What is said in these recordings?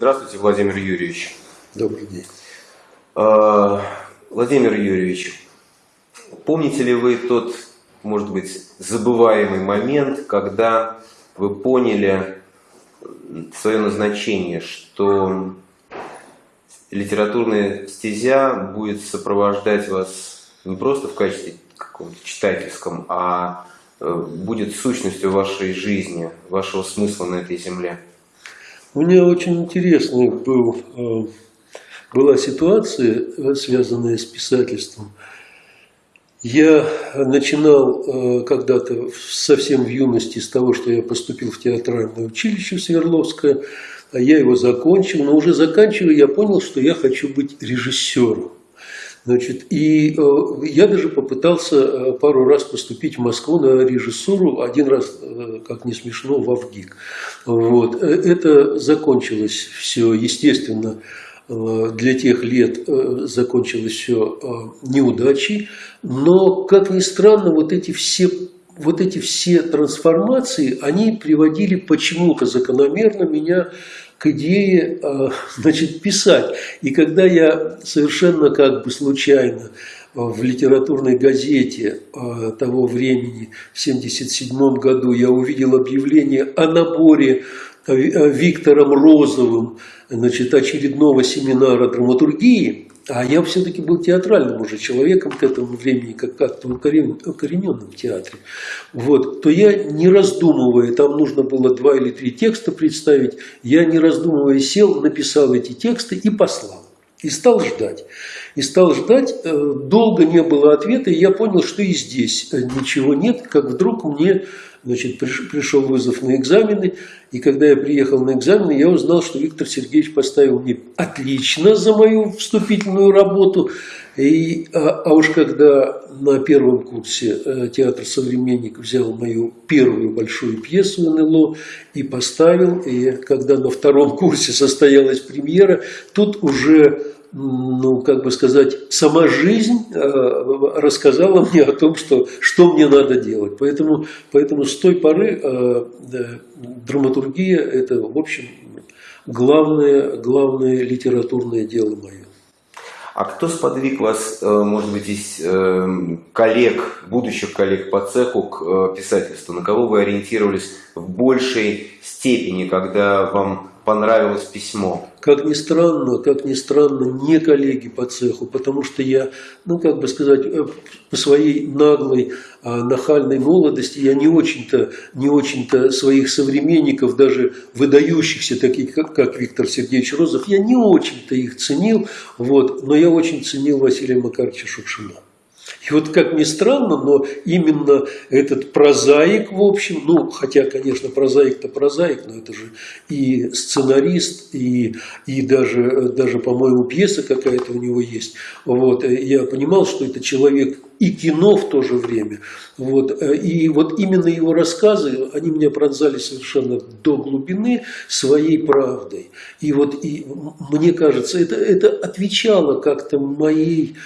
Здравствуйте, Владимир Юрьевич. Добрый день. А, Владимир Юрьевич, помните ли вы тот, может быть, забываемый момент, когда вы поняли свое назначение, что литературная стезя будет сопровождать вас не просто в качестве каком-то читательском, а э, будет сущностью вашей жизни, вашего смысла на этой земле? У меня очень интересная был, э, была ситуация, э, связанная с писательством. Я начинал э, когда-то совсем в юности с того, что я поступил в театральное училище в Свердловское, а я его закончил, но уже заканчивая я понял, что я хочу быть режиссером. Значит, и э, я даже попытался э, пару раз поступить в Москву на режиссуру, один раз, э, как не смешно, в Авгик. Вот. Это закончилось все, естественно, для тех лет закончилось все неудачей, но, как ни странно, вот эти все вот эти все трансформации, они приводили почему-то закономерно меня к идее а, значит, писать. И когда я совершенно как бы случайно в литературной газете а, того времени, в 1977 году, я увидел объявление о наборе Виктором Розовым значит, очередного семинара драматургии, а я все-таки был театральным уже человеком к этому времени, как как-то укорененным в театре. Вот, то я не раздумывая, там нужно было два или три текста представить, я не раздумывая сел, написал эти тексты и послал. И стал ждать. И стал ждать, э, долго не было ответа, и я понял, что и здесь э, ничего нет, как вдруг мне значит, пришел вызов на экзамены, и когда я приехал на экзамены, я узнал, что Виктор Сергеевич поставил мне отлично за мою вступительную работу. И, а, а уж когда на первом курсе э, театр «Современник» взял мою первую большую пьесу НЛО и поставил, и когда на втором курсе состоялась премьера, тут уже ну, как бы сказать, сама жизнь э, рассказала мне о том, что, что мне надо делать. Поэтому, поэтому с той поры э, драматургия – это, в общем, главное, главное литературное дело мое. А кто сподвиг вас, э, может быть, из коллег, будущих коллег по цеху к писательству? На кого вы ориентировались в большей степени, когда вам понравилось письмо? Как ни странно, как ни странно, не коллеги по цеху, потому что я, ну как бы сказать, э, по своей наглой, а, нахальной молодости я не очень-то не очень-то своих современников, даже выдающихся, таких как, как Виктор Сергеевич Розов, я не очень-то их ценил, вот, но я очень ценил Василия Макаровича Шукшина. И вот как ни странно, но именно этот прозаик, в общем, ну, хотя, конечно, прозаик-то прозаик, но это же и сценарист, и, и даже, даже по-моему, пьеса какая-то у него есть. Вот, я понимал, что это человек и кино в то же время. Вот, и вот именно его рассказы, они меня пронзали совершенно до глубины своей правдой. И вот и, мне кажется, это, это отвечало как-то моей,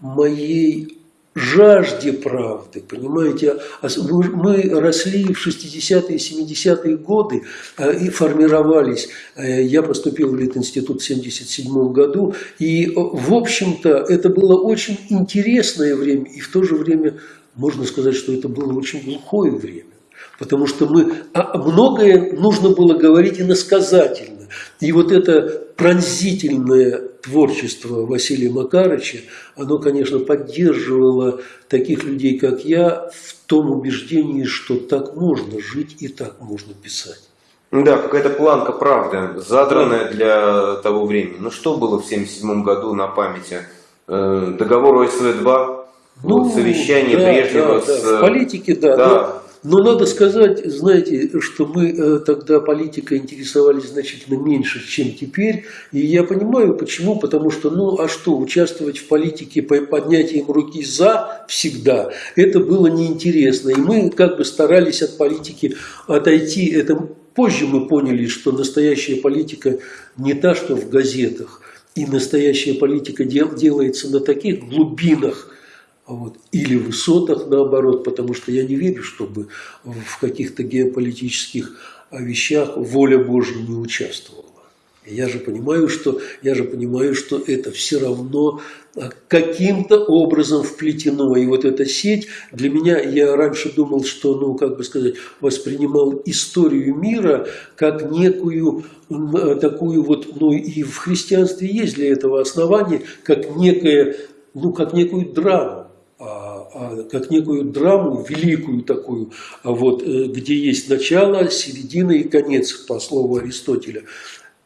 моей жажде правды, понимаете? А мы росли в 60-е, 70-е годы а, и формировались. Э, я поступил в Литинститут в 77 году, и, в общем-то, это было очень интересное время, и в то же время можно сказать, что это было очень глухое время. Потому что мы, а многое нужно было говорить иносказательно. И вот это пронзительное творчество Василия Макарыча, оно, конечно, поддерживало таких людей, как я, в том убеждении, что так можно жить и так можно писать. Да, какая-то планка правды, задранная для того времени. Ну что было в 1977 году на памяти? Э, договор ОСВ-2, ну, вот совещание да, Брежнева да, с... Да. В политике, да. да. Но, надо сказать, знаете, что мы э, тогда политикой интересовались значительно меньше, чем теперь. И я понимаю, почему. Потому что, ну, а что, участвовать в политике по поднятием руки «за» всегда, это было неинтересно. И мы как бы старались от политики отойти. Это позже мы поняли, что настоящая политика не та, что в газетах. И настоящая политика дел, делается на таких глубинах, вот. Или высотах, наоборот, потому что я не верю, чтобы в каких-то геополитических вещах воля Божья не участвовала. Я же понимаю, что, я же понимаю, что это все равно а, каким-то образом вплетено. И вот эта сеть для меня, я раньше думал, что, ну, как бы сказать, воспринимал историю мира как некую такую вот, ну и в христианстве есть для этого основание, как некое, ну, как некую драму. А, как некую драму, великую такую, а вот, э, где есть начало, середина и конец, по слову Аристотеля.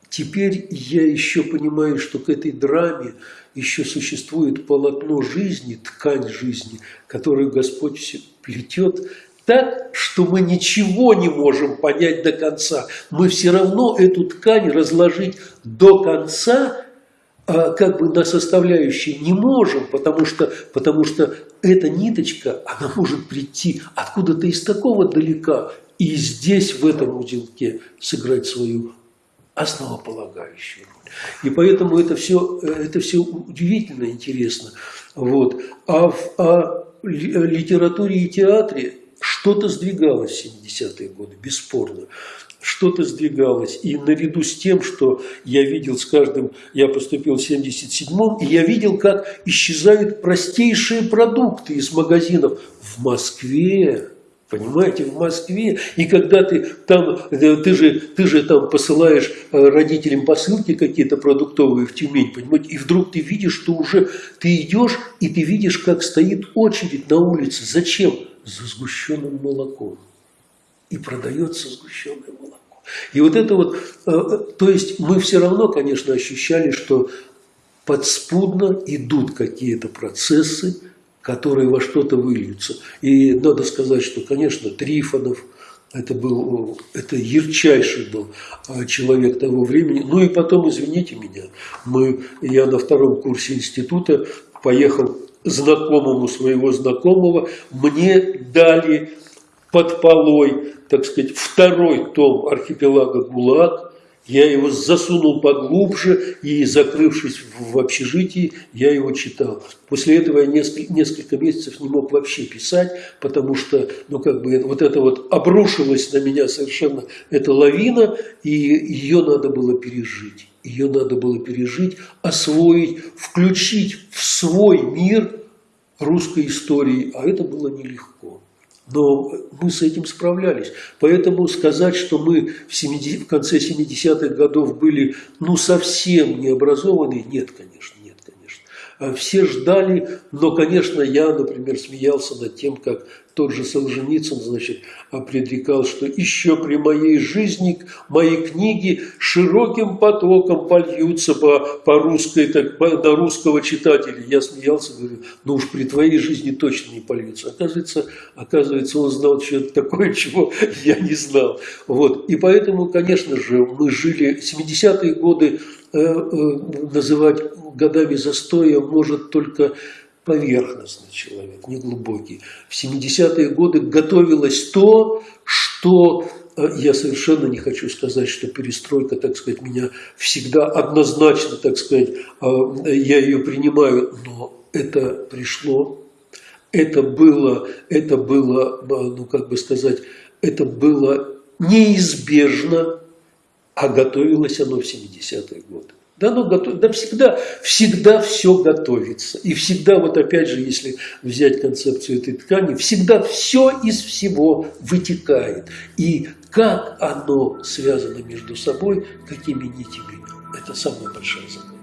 Теперь я еще понимаю, что к этой драме еще существует полотно жизни, ткань жизни, которую Господь все плетет так, что мы ничего не можем понять до конца. Мы все равно эту ткань разложить до конца как бы на составляющие не можем, потому что, потому что эта ниточка, она может прийти откуда-то из такого далека и здесь, в этом узелке, сыграть свою основополагающую роль. И поэтому это все, это все удивительно интересно. Вот. А в а литературе и театре что-то сдвигалось в 70-е годы, бесспорно что-то сдвигалось. И наряду с тем, что я видел с каждым, я поступил в 77-м, и я видел, как исчезают простейшие продукты из магазинов в Москве. Понимаете, в Москве, и когда ты там, э, ты же, ты же там посылаешь э, родителям посылки какие-то продуктовые в Тюмень, понимаете, и вдруг ты видишь, что уже ты идешь, и ты видишь, как стоит очередь на улице. Зачем? За сгущенным молоком и продается сгущенное молоко. И вот это вот, э, то есть мы все равно, конечно, ощущали, что подспудно идут какие-то процессы, которые во что-то выльются. И надо сказать, что, конечно, Трифонов, это был, это ярчайший был э, человек того времени. Ну и потом, извините меня, мы, я на втором курсе института поехал знакомому своего знакомого, мне дали под полой, так сказать, второй том архипелага ГУЛАГ. Я его засунул поглубже и, закрывшись в общежитии, я его читал. После этого я несколько, несколько месяцев не мог вообще писать, потому что, ну, как бы, вот это вот обрушилась на меня совершенно эта лавина, и ее надо было пережить. Ее надо было пережить, освоить, включить в свой мир русской истории, а это было нелегко. Но мы с этим справлялись. Поэтому сказать, что мы в, 70, в конце 70-х годов были ну совсем необразованные, нет, конечно, нет, конечно. А все ждали, но, конечно, я, например, смеялся над тем, как тот же Солженицын, значит, предрекал, что еще при моей жизни мои книги широким потоком польются по, по русской, так, по, на русского читателя. Я смеялся, говорю, ну уж при твоей жизни точно не польются. Оказывается, оказывается он знал что-то такое, чего я не знал. Вот. И поэтому, конечно же, мы жили 70-е годы, э, э, называть годами застоя может только поверхностный человек, не глубокий. В 70-е годы готовилось то, что э, я совершенно не хочу сказать, что перестройка, так сказать, меня всегда однозначно, так сказать, э, я ее принимаю, но это пришло, это было, это было, э, ну как бы сказать, это было неизбежно, а готовилось оно в 70-е годы. Да, ну, готов... да всегда, всегда все готовится. И всегда, вот опять же, если взять концепцию этой ткани, всегда все из всего вытекает. И как оно связано между собой, какими нитями, это самая большая загадка.